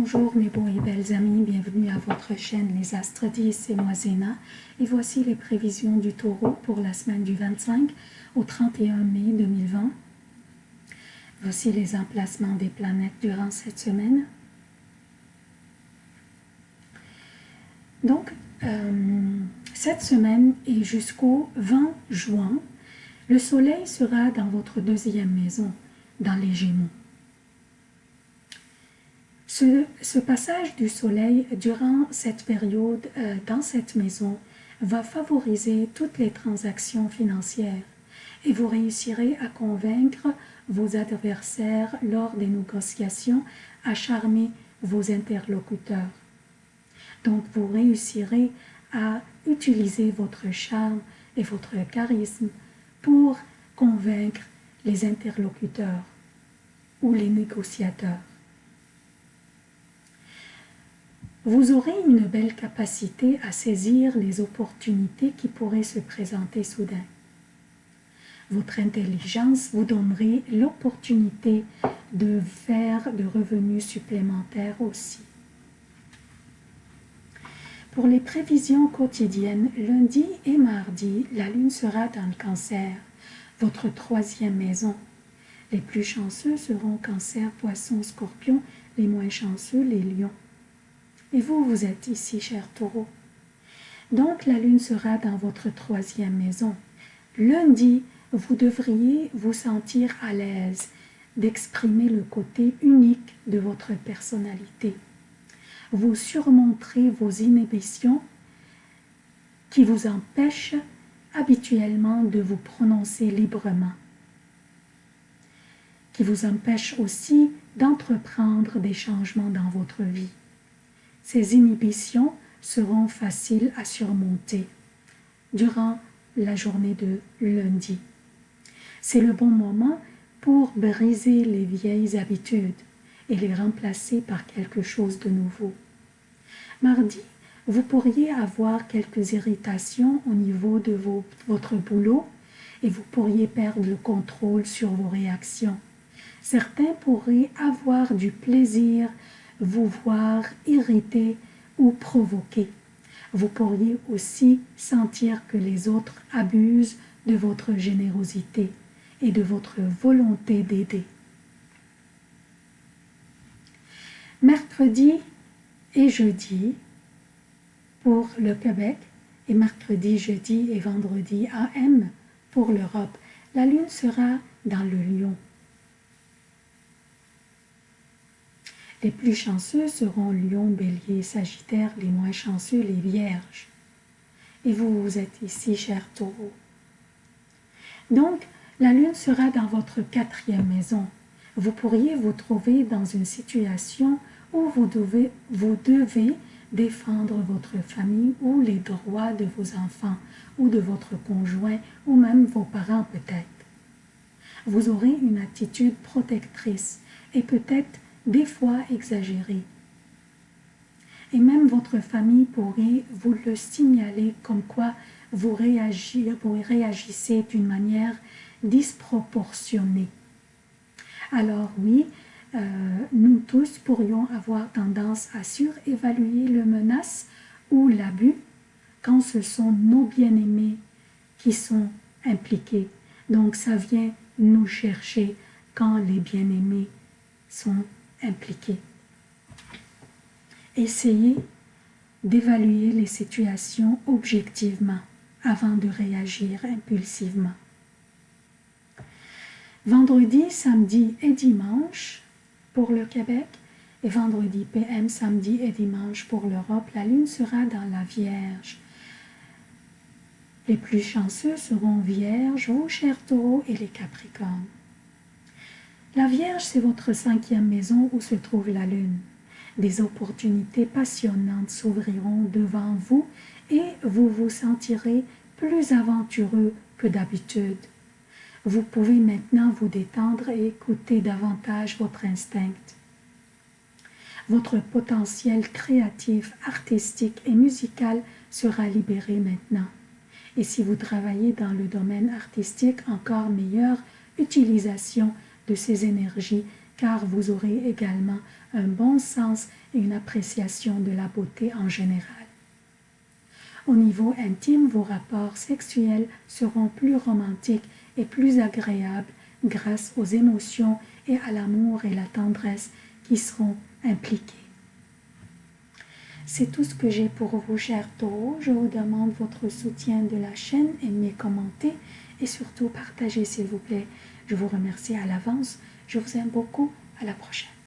Bonjour mes beaux et belles amis, bienvenue à votre chaîne Les Astres 10 et moi Zéna. Et voici les prévisions du taureau pour la semaine du 25 au 31 mai 2020. Voici les emplacements des planètes durant cette semaine. Donc, euh, cette semaine et jusqu'au 20 juin, le soleil sera dans votre deuxième maison, dans les Gémeaux. Ce, passage du soleil durant cette période euh, dans cette maison va favoriser toutes les transactions financières et vous réussirez à convaincre vos adversaires lors des négociations à charmer vos interlocuteurs. Donc vous réussirez à utiliser votre charme et votre charisme pour convaincre les interlocuteurs ou les négociateurs. Vous aurez une belle capacité à saisir les opportunités qui pourraient se présenter soudain. Votre intelligence vous donnerait l'opportunité de faire de revenus supplémentaires aussi. Pour les prévisions quotidiennes, lundi et mardi, la lune sera dans le cancer, votre troisième maison. Les plus chanceux seront cancer, poisson, scorpion, les moins chanceux, les lions. Et vous, vous êtes ici, cher taureau. Donc la lune sera dans votre troisième maison. Lundi, vous devriez vous sentir à l'aise d'exprimer le côté unique de votre personnalité vous surmonterez vos inhibitions qui vous empêchent habituellement de vous prononcer librement, qui vous empêchent aussi d'entreprendre des changements dans votre vie. Ces inhibitions seront faciles à surmonter durant la journée de lundi. C'est le bon moment pour briser les vieilles habitudes, et les remplacer par quelque chose de nouveau. Mardi, vous pourriez avoir quelques irritations au niveau de votre boulot et vous pourriez perdre le contrôle sur vos réactions. Certains pourraient avoir du plaisir, vous voir irrité ou provoqué. Vous pourriez aussi sentir que les autres abusent de votre générosité et de votre volonté d'aider. mercredi et jeudi pour le Québec et mercredi, jeudi et vendredi AM pour l'Europe. La lune sera dans le lion. Les plus chanceux seront lion, bélier, sagittaire, les moins chanceux, les vierges. Et vous, vous êtes ici, cher taureau. Donc, la lune sera dans votre quatrième maison, vous pourriez vous trouver dans une situation où vous devez, vous devez défendre votre famille ou les droits de vos enfants ou de votre conjoint ou même vos parents peut-être. Vous aurez une attitude protectrice et peut-être des fois exagérée. Et même votre famille pourrait vous le signaler comme quoi vous, réagissez d'une manière disproportionnée. Alors oui, euh, nous tous pourrions avoir tendance à surévaluer le menace ou l'abus quand ce sont nos bien-aimés qui sont impliqués. Donc ça vient nous chercher quand les bien-aimés sont impliqués. Essayez d'évaluer les situations objectivement avant de réagir impulsivement. Vendredi, samedi et dimanche pour le Québec et vendredi PM, samedi et dimanche pour l'Europe, la Lune sera dans la Vierge. Les plus chanceux seront Vierge, vos chers taureaux et les Capricornes. La Vierge, c'est votre cinquième maison où se trouve la Lune. Des opportunités passionnantes s'ouvriront devant vous et vous vous sentirez plus aventureux que d'habitude. Vous pouvez maintenant vous détendre et écouter davantage votre instinct. Votre potentiel créatif, artistique et musical sera libéré maintenant. Et si vous travaillez dans le domaine artistique, encore meilleure utilisation de ces énergies car vous aurez également un bon sens et une appréciation de la beauté en général. Au niveau intime, vos rapports sexuels seront plus romantiques et plus agréables grâce aux émotions et à l'amour et la tendresse qui seront impliqués. C'est tout ce que j'ai pour vous, chers taureaux. Je vous demande votre soutien de la chaîne, aimez, commentez et surtout partagez, s'il vous plaît. Je vous remercie à l'avance. Je vous aime beaucoup. À la prochaine.